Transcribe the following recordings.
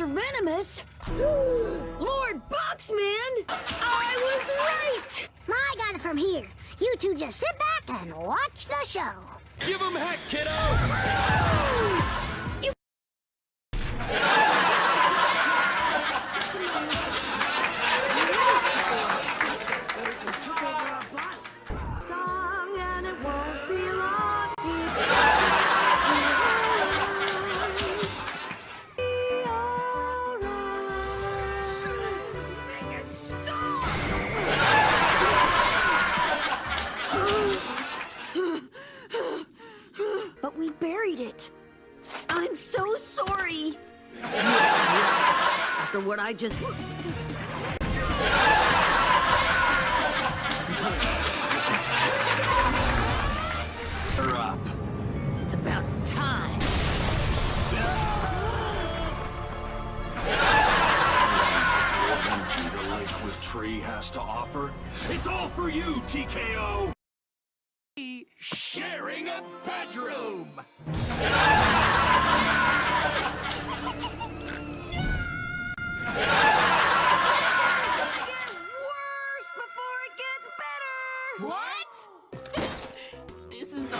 are venomous. Lord Boxman, I was right. I got it from here. You two just sit back and watch the show. Give him heck, kiddo! Song and it won't be long. It. I'm so sorry. After what I just. It's about time. energy the tree has to offer. It's all for you, TKO! Sharing a bedroom! Get worse before it gets better. What? this is the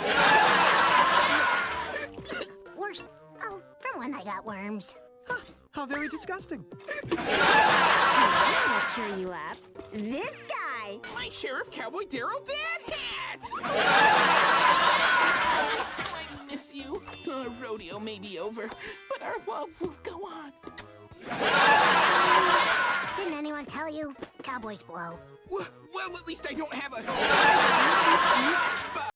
worst. Worst. Oh, from when I got worms. How very disgusting. I'm gonna cheer you up. This guy. My Sheriff Cowboy Darrell Dad Our rodeo may be over, but our love will go on. Didn't anyone tell you? Cowboys blow. Well, well at least I don't have a...